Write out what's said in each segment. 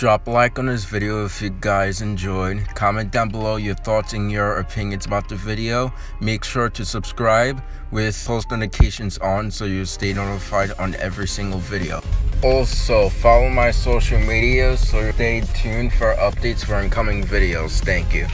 Drop a like on this video if you guys enjoyed. Comment down below your thoughts and your opinions about the video. Make sure to subscribe with post notifications on so you stay notified on every single video. Also, follow my social media so stay tuned for updates for incoming videos. Thank you.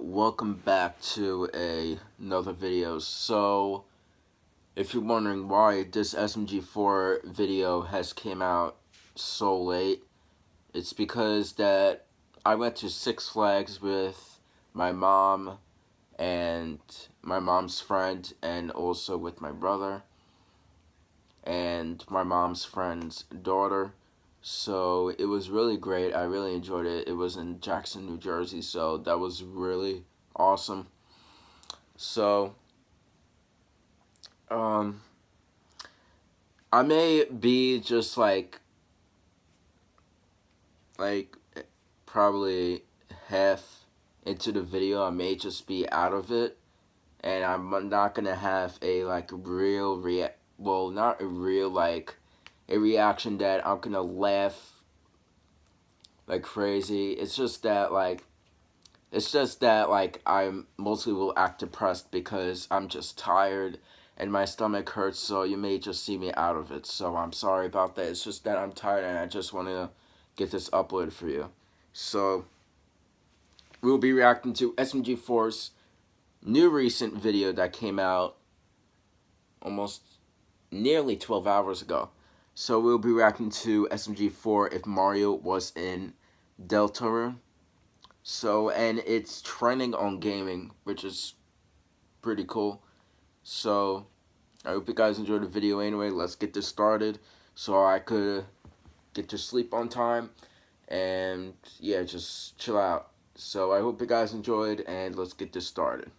Welcome back to a, another video. So, if you're wondering why this SMG4 video has came out so late, it's because that I went to Six Flags with my mom and my mom's friend, and also with my brother and my mom's friend's daughter so it was really great. I really enjoyed it. It was in Jackson, New Jersey, so that was really awesome. So, um, I may be just like, like, probably half into the video. I may just be out of it, and I'm not gonna have a like real rea. Well, not a real like a reaction that I'm gonna laugh like crazy. It's just that like it's just that like I mostly will act depressed because I'm just tired and my stomach hurts so you may just see me out of it. So I'm sorry about that. It's just that I'm tired and I just want to get this uploaded for you. So we'll be reacting to SMG4's new recent video that came out almost nearly 12 hours ago. So we'll be reacting to SMG4 if Mario was in Deltarune. So, and it's trending on gaming, which is pretty cool. So, I hope you guys enjoyed the video anyway. Let's get this started so I could get to sleep on time. And, yeah, just chill out. So, I hope you guys enjoyed, and let's get this started.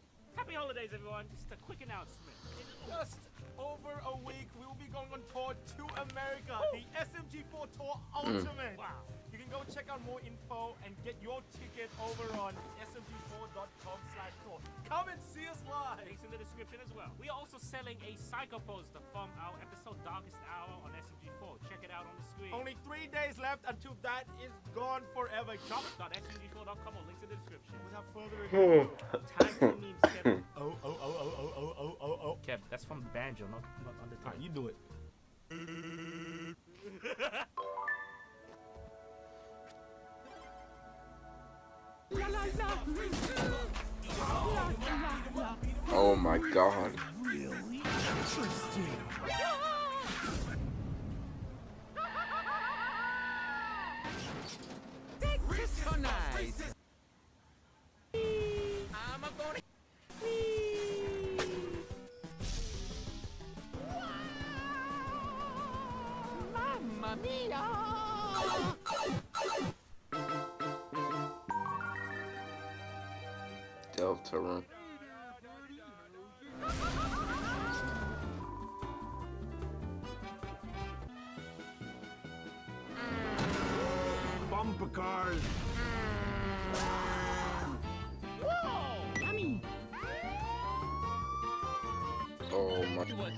Happy holidays, everyone. Just a quick announcement. In just over a week, we will be going on tour to America. The SMG4 Tour mm. Ultimate. Wow. You can go check out more info and get your ticket over on smg4.com slash tour. Come and see us live. Links in the description as well. We are also selling a psycho poster from our episode Darkest Hour on SMG4. Check it out on the screen. Only three days left until that is gone forever. Shop.smg4.com or links in the description. Without further hmm. ado, banjo, not, not on the time. you do it. Oh my god. Mamma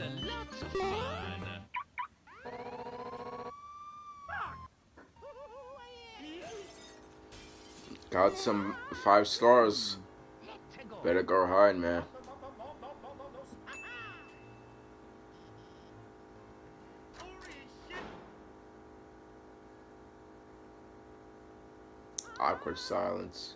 of fun! Got some five stars. Better go hard, man. Awkward silence.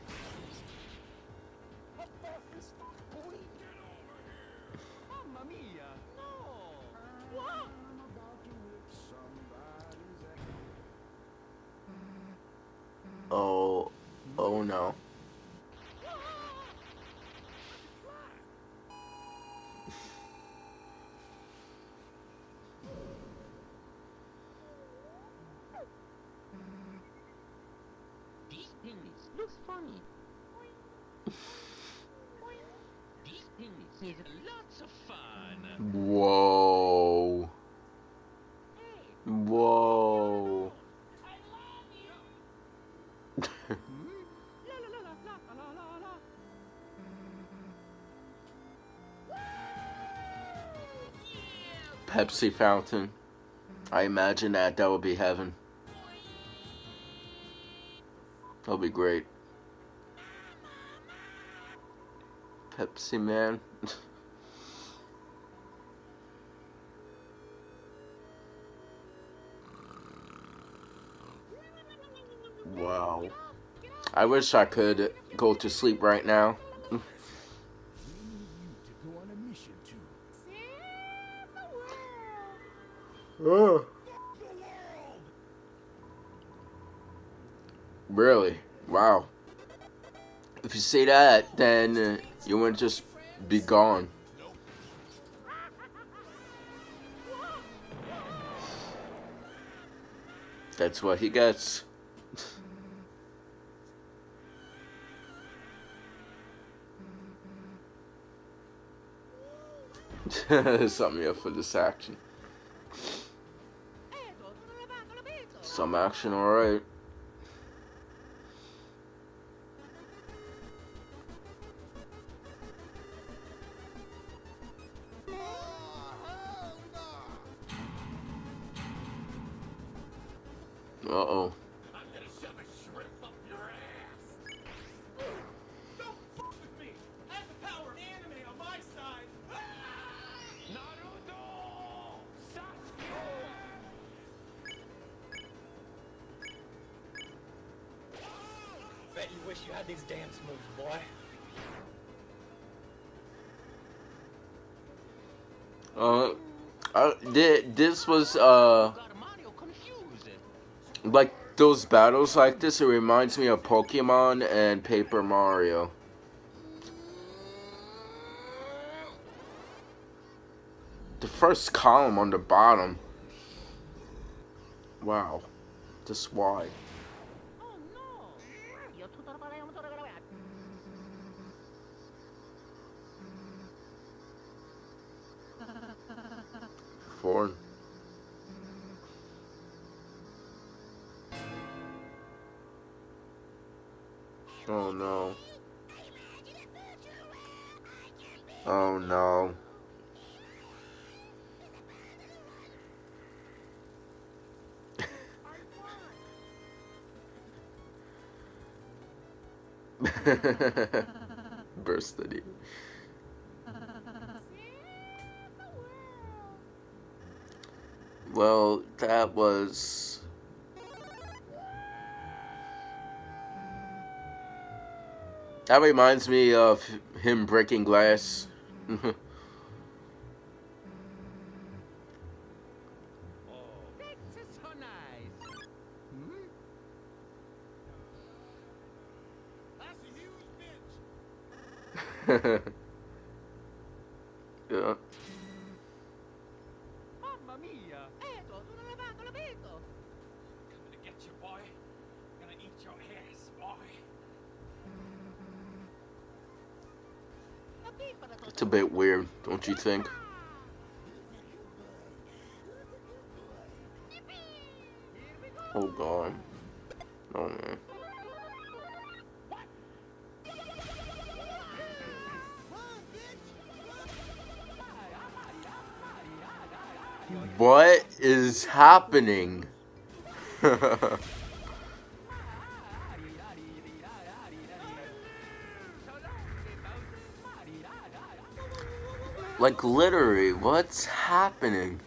looks funny. is lots of fun. Whoa. Whoa. Pepsi fountain. I imagine that that would be heaven. That'll be great. Pepsi man. wow. I wish I could go to sleep right now. We need you to go on a mission to Really? Wow. If you say that, then uh, you wouldn't just be gone. That's what he gets. Something up for this action. Some action, alright. Bet you wish you had these dance moves, boy. Uh, uh, thi- this was uh like those battles like this. It reminds me of Pokemon and Paper Mario. The first column on the bottom. Wow, just why? Foreign. Oh no. Oh no. Bursted it. Well, that was. That reminds me of him breaking glass. This is so nice. Hmm? That's a huge bitch. yeah. Mamma mia! Edo, tu non hai lavato la vedo! Coming to get you, boy. Gonna eat your ass, boy. La pipa da It's a bit weird, don't you think? Oh god. Oh man. What is happening? Like, literally, what's happening?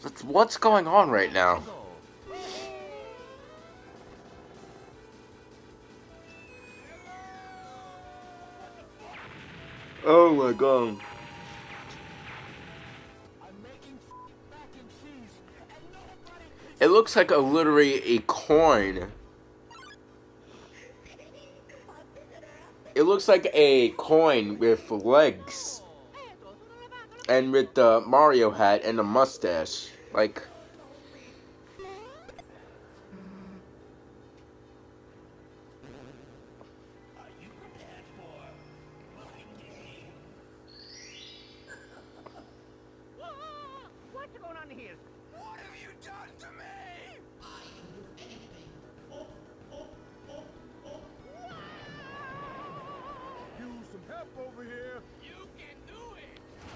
That's, what's going on right now? Oh my god. It looks like a literally a coin. It looks like a coin with legs. And with the Mario hat and the mustache. Like What's going on here? What have you done to me? Use some help over here. You can do it.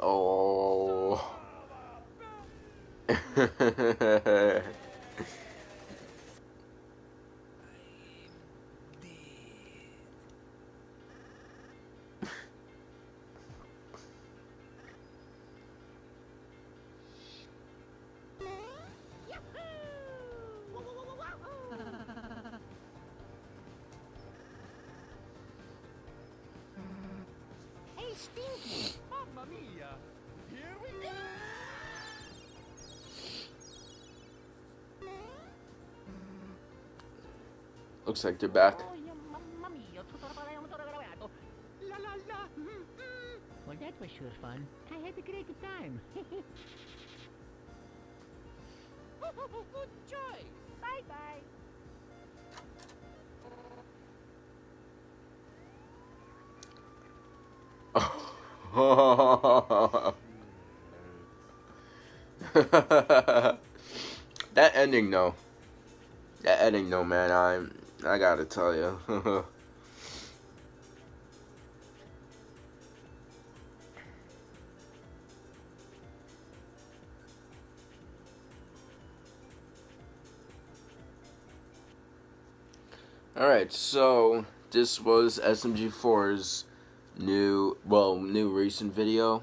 Oh. Stinky. Mamma mia! Here we go! Looks like they're back. Oh. Mm, mm. Well, that was sure fun. I had a great time. Good choice. Bye that ending though. That ending though, man. I'm. I gotta tell you. Alright, so this was SMG4's new, well, new recent video.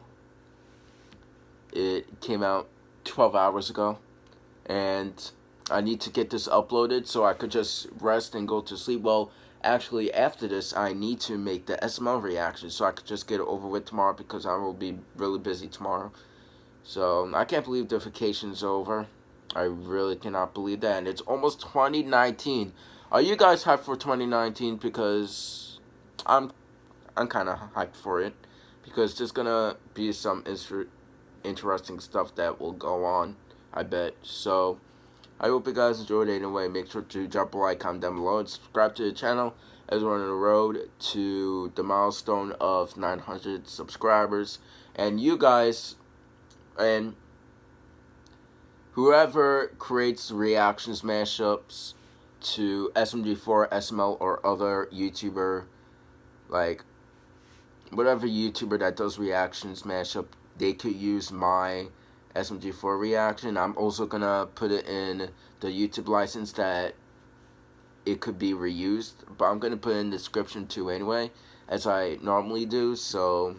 It came out 12 hours ago. And I need to get this uploaded so I could just rest and go to sleep. Well, actually, after this, I need to make the SML reaction so I could just get it over with tomorrow because I will be really busy tomorrow. So, I can't believe the vacation's over. I really cannot believe that. And it's almost 2019. Are you guys hyped for 2019? Because I'm I'm kind of hyped for it. Because there's to be some inter interesting stuff that will go on. I bet. So, I hope you guys enjoyed it anyway. Make sure to drop a like, comment down below, and subscribe to the channel as we're on the road to the milestone of 900 subscribers. And you guys, and whoever creates reactions mashups to SMG4, SML, or other YouTuber, like, whatever YouTuber that does reactions mashup, they could use my SMG4 reaction. I'm also gonna put it in the YouTube license that it could be reused, but I'm gonna put in the description too anyway, as I normally do. So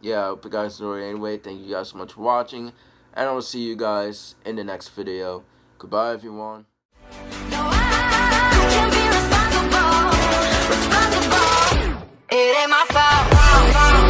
yeah, I hope you guys enjoyed anyway. Thank you guys so much for watching, and I will see you guys in the next video. Goodbye, everyone. about.